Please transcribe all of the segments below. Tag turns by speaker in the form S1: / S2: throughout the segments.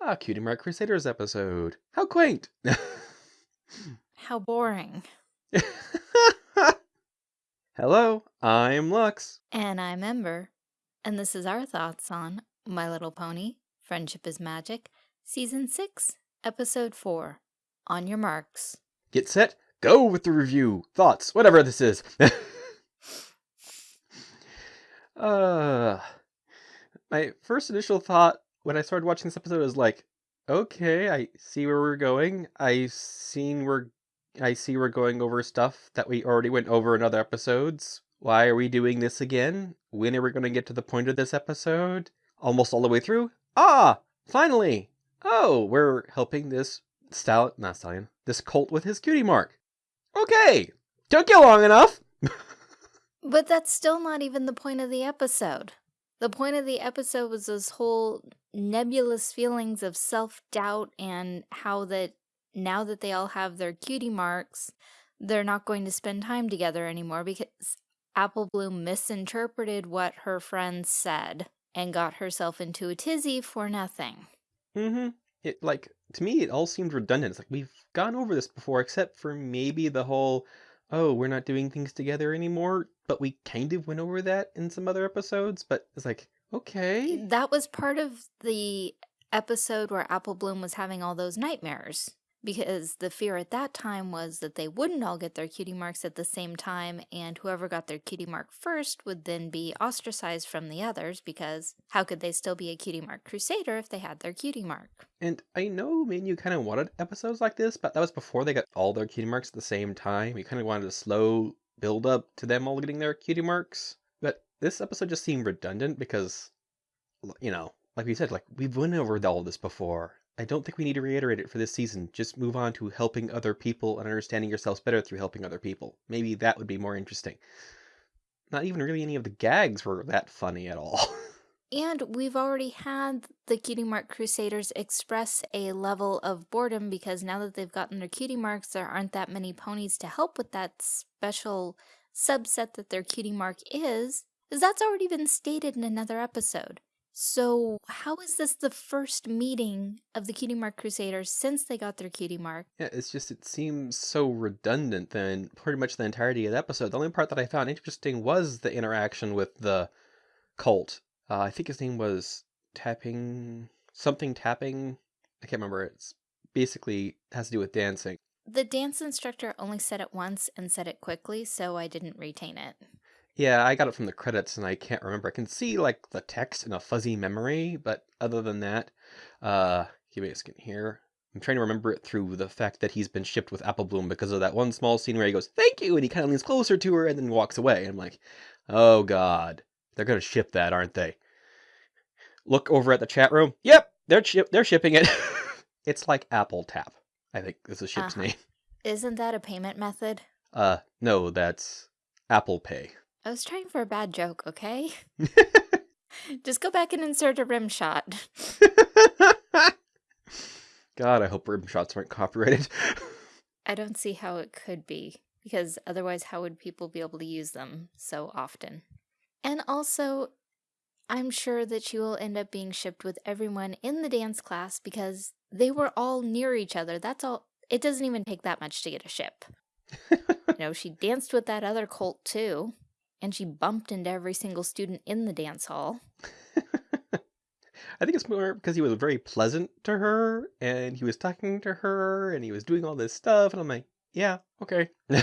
S1: Ah, Cutie Mark Crusaders episode. How quaint!
S2: How boring.
S1: Hello, I'm Lux.
S2: And I'm Ember. And this is our thoughts on My Little Pony, Friendship is Magic, Season 6, Episode 4. On your marks.
S1: Get set, go with the review, thoughts, whatever this is. uh, my first initial thought when I started watching this episode I was like, okay, I see where we're going. I seen we're I see we're going over stuff that we already went over in other episodes. Why are we doing this again? When are we going to get to the point of this episode? Almost all the way through? Ah, finally! Oh, we're helping this stallion, not stallion, this colt with his cutie mark. Okay, took you long enough.
S2: but that's still not even the point of the episode. The point of the episode was this whole nebulous feelings of self-doubt and how that now that they all have their cutie marks, they're not going to spend time together anymore because Apple Bloom misinterpreted what her friends said and got herself into a tizzy for nothing.
S1: Mm-hmm. It like to me it all seemed redundant. It's like we've gone over this before, except for maybe the whole oh, we're not doing things together anymore, but we kind of went over that in some other episodes, but it's like, okay.
S2: That was part of the episode where Apple Bloom was having all those nightmares because the fear at that time was that they wouldn't all get their cutie marks at the same time and whoever got their cutie mark first would then be ostracized from the others because how could they still be a cutie mark crusader if they had their cutie mark?
S1: And I know me and you kind of wanted episodes like this, but that was before they got all their cutie marks at the same time. We kind of wanted a slow build up to them all getting their cutie marks. But this episode just seemed redundant because, you know, like we said, like we've went over all this before I don't think we need to reiterate it for this season. Just move on to helping other people and understanding yourselves better through helping other people. Maybe that would be more interesting. Not even really any of the gags were that funny at all.
S2: And we've already had the Cutie Mark Crusaders express a level of boredom because now that they've gotten their cutie marks, there aren't that many ponies to help with that special subset that their cutie mark is, that's already been stated in another episode. So how is this the first meeting of the Cutie Mark Crusaders since they got their Cutie Mark?
S1: Yeah, it's just, it seems so redundant then pretty much the entirety of the episode. The only part that I found interesting was the interaction with the cult. Uh, I think his name was Tapping, something Tapping. I can't remember. It's basically has to do with dancing.
S2: The dance instructor only said it once and said it quickly, so I didn't retain it.
S1: Yeah, I got it from the credits and I can't remember. I can see like the text in a fuzzy memory, but other than that, uh, give me a second here. I'm trying to remember it through the fact that he's been shipped with Apple Bloom because of that one small scene where he goes, thank you, and he kind of leans closer to her and then walks away. I'm like, oh god, they're going to ship that, aren't they? Look over at the chat room. Yep, they're, ship they're shipping it. it's like Apple Tap, I think is the ship's uh -huh. name.
S2: Isn't that a payment method?
S1: Uh, no, that's Apple Pay.
S2: I was trying for a bad joke, okay? Just go back and insert a rim shot.
S1: God, I hope rim shots aren't copyrighted.
S2: I don't see how it could be, because otherwise how would people be able to use them so often? And also, I'm sure that she will end up being shipped with everyone in the dance class because they were all near each other. That's all. It doesn't even take that much to get a ship. you know, she danced with that other colt too and she bumped into every single student in the dance hall.
S1: I think it's more because he was very pleasant to her and he was talking to her and he was doing all this stuff. And I'm like, yeah, okay.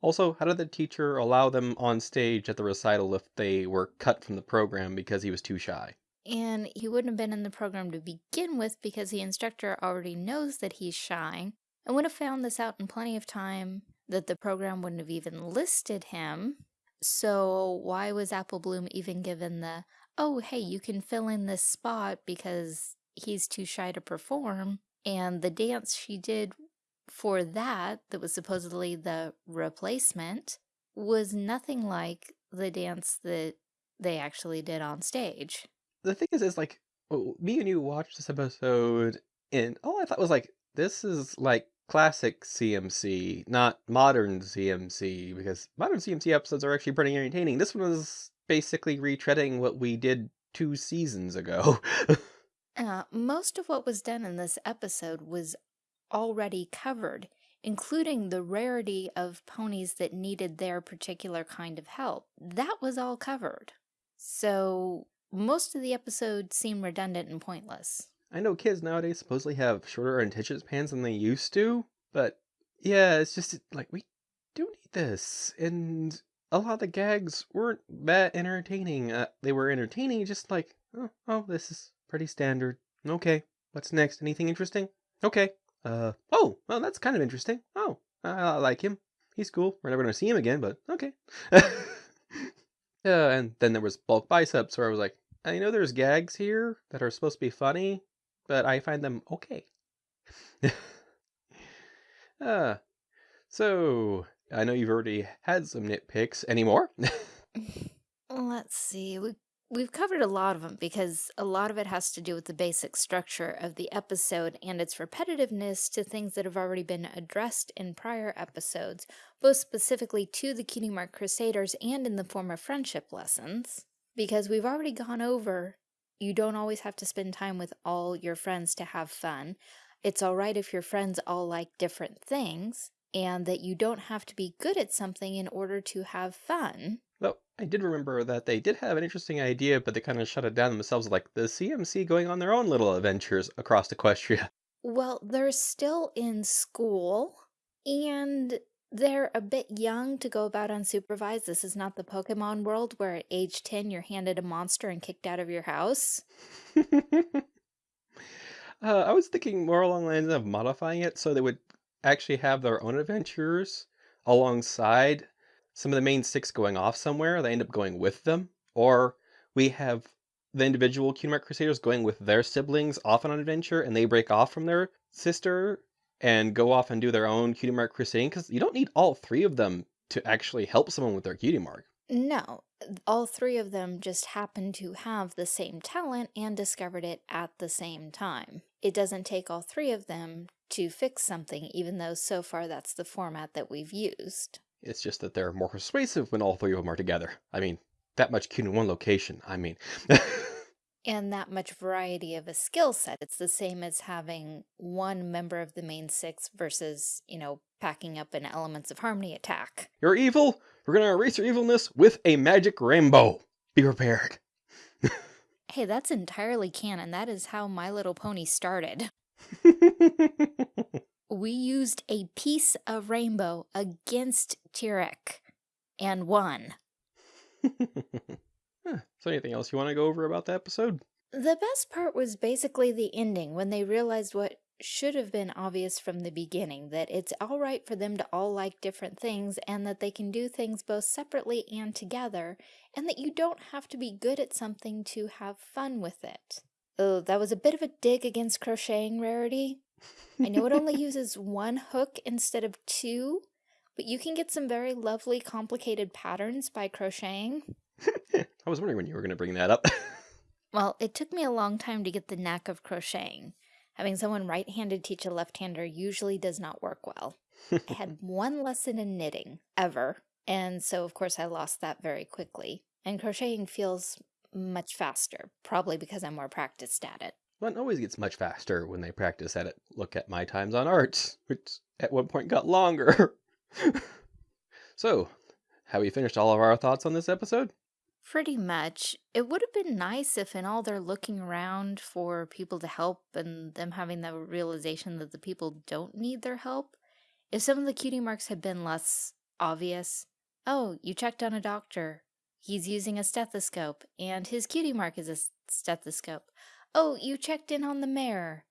S1: also, how did the teacher allow them on stage at the recital if they were cut from the program because he was too shy?
S2: And he wouldn't have been in the program to begin with because the instructor already knows that he's shy and would have found this out in plenty of time that the program wouldn't have even listed him so why was Apple Bloom even given the, oh, hey, you can fill in this spot because he's too shy to perform? And the dance she did for that, that was supposedly the replacement, was nothing like the dance that they actually did on stage.
S1: The thing is, is like, oh, me and you watched this episode, and all I thought was like, this is like classic CMC, not modern CMC, because modern CMC episodes are actually pretty entertaining. This one was basically retreading what we did two seasons ago.
S2: Uh, most of what was done in this episode was already covered, including the rarity of ponies that needed their particular kind of help. That was all covered. So most of the episodes seem redundant and pointless.
S1: I know kids nowadays supposedly have shorter attention spans than they used to, but yeah, it's just like we do need this. And a lot of the gags weren't that entertaining. Uh, they were entertaining, just like, oh, oh, this is pretty standard. Okay, what's next? Anything interesting? Okay. Uh, oh, well, that's kind of interesting. Oh, I, I like him. He's cool. We're never going to see him again, but okay. Yeah, and then there was bulk biceps where I was like, I know there's gags here that are supposed to be funny, but I find them okay. uh, so I know you've already had some nitpicks. Any more?
S2: Let's see. We we've covered a lot of them because a lot of it has to do with the basic structure of the episode and its repetitiveness to things that have already been addressed in prior episodes, both specifically to the Cutie Mark Crusaders and in the form of friendship lessons. Because we've already gone over, you don't always have to spend time with all your friends to have fun. It's alright if your friends all like different things, and that you don't have to be good at something in order to have fun.
S1: Though I did remember that they did have an interesting idea, but they kind of shut it down themselves, like the CMC going on their own little adventures across Equestria.
S2: Well, they're still in school, and they're a bit young to go about unsupervised. This is not the Pokemon world where at age 10 you're handed a monster and kicked out of your house.
S1: uh, I was thinking more along the lines of modifying it so they would actually have their own adventures alongside some of the main six going off somewhere. They end up going with them. Or we have the individual Mark Crusaders going with their siblings off on an adventure and they break off from their sister and go off and do their own Cutie Mark Crusading because you don't need all three of them to actually help someone with their Cutie Mark.
S2: No, all three of them just happen to have the same talent and discovered it at the same time. It doesn't take all three of them to fix something, even though so far that's the format that we've used.
S1: It's just that they're more persuasive when all three of them are together. I mean, that much cute in one location. I mean.
S2: and that much variety of a skill set. It's the same as having one member of the main six versus, you know, packing up an Elements of Harmony attack.
S1: You're evil. We're going to erase your evilness with a magic rainbow. Be prepared.
S2: hey, that's entirely canon. That is how My Little Pony started. we used a piece of rainbow against Tirek and won.
S1: So anything else you want to go over about the episode?
S2: The best part was basically the ending when they realized what should have been obvious from the beginning that it's all right for them to all like different things and that they can do things both separately and together and that you don't have to be good at something to have fun with it. Oh, that was a bit of a dig against crocheting rarity. I know it only uses one hook instead of two, but you can get some very lovely complicated patterns by crocheting.
S1: I was wondering when you were going to bring that up.
S2: well, it took me a long time to get the knack of crocheting. Having someone right-handed teach a left-hander usually does not work well. I had one lesson in knitting, ever, and so of course I lost that very quickly. And crocheting feels much faster, probably because I'm more practiced at it.
S1: One always gets much faster when they practice at it. Look at my times on arts, which at one point got longer. so, have we finished all of our thoughts on this episode?
S2: Pretty much. It would have been nice if in all their looking around for people to help and them having the realization that the people don't need their help, if some of the cutie marks had been less obvious. Oh, you checked on a doctor. He's using a stethoscope, and his cutie mark is a stethoscope. Oh, you checked in on the mayor,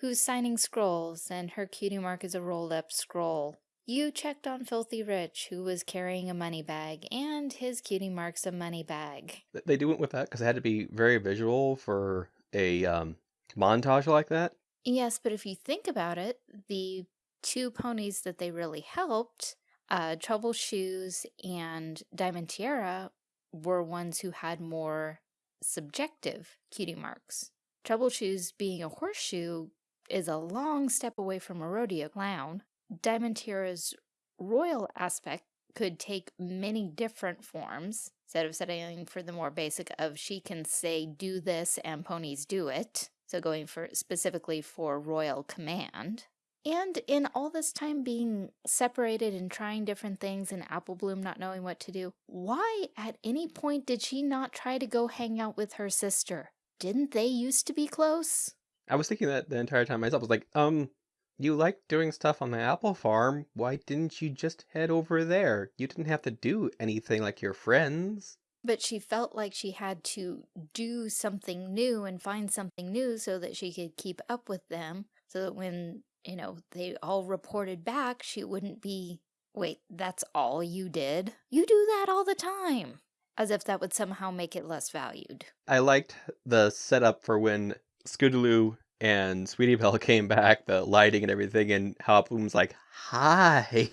S2: who's signing scrolls, and her cutie mark is a rolled up scroll. You checked on Filthy Rich, who was carrying a money bag, and his cutie marks a money bag.
S1: They do it with that because it had to be very visual for a um, montage like that.
S2: Yes, but if you think about it, the two ponies that they really helped, uh, Trouble Shoes and Diamond Tiara, were ones who had more subjective cutie marks. Trouble Shoes being a horseshoe is a long step away from a rodeo clown. Diamond Tiara's royal aspect could take many different forms instead of setting for the more basic of she can say do this and ponies do it. so going for specifically for royal command. And in all this time being separated and trying different things and Apple Bloom not knowing what to do, why at any point did she not try to go hang out with her sister? Didn't they used to be close?
S1: I was thinking that the entire time myself. I was like, um, you like doing stuff on the apple farm. Why didn't you just head over there? You didn't have to do anything like your friends.
S2: But she felt like she had to do something new and find something new so that she could keep up with them. So that when you know, they all reported back, she wouldn't be, wait, that's all you did? You do that all the time. As if that would somehow make it less valued.
S1: I liked the setup for when Scootaloo and Sweetie Belle came back, the lighting and everything, and Bloom's like, Hi.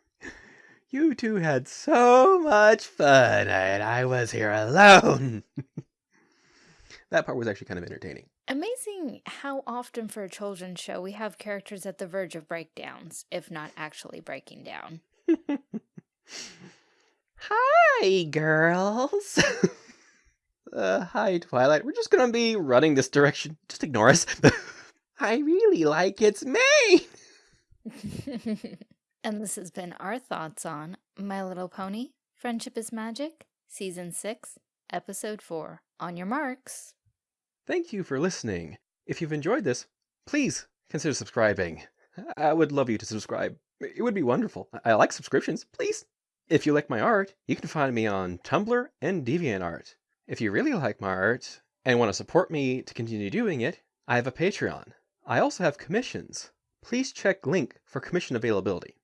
S1: you two had so much fun, and I was here alone. that part was actually kind of entertaining.
S2: Amazing how often for a children's show we have characters at the verge of breakdowns, if not actually breaking down.
S1: hi, girls. Uh, hi, Twilight. We're just gonna be running this direction. Just ignore us. I really like its mane.
S2: and this has been our thoughts on My Little Pony, Friendship is Magic, Season 6, Episode 4. On your marks.
S1: Thank you for listening. If you've enjoyed this, please consider subscribing. I would love you to subscribe. It would be wonderful. I like subscriptions, please. If you like my art, you can find me on Tumblr and DeviantArt. If you really like my art and want to support me to continue doing it, I have a Patreon. I also have commissions. Please check link for commission availability.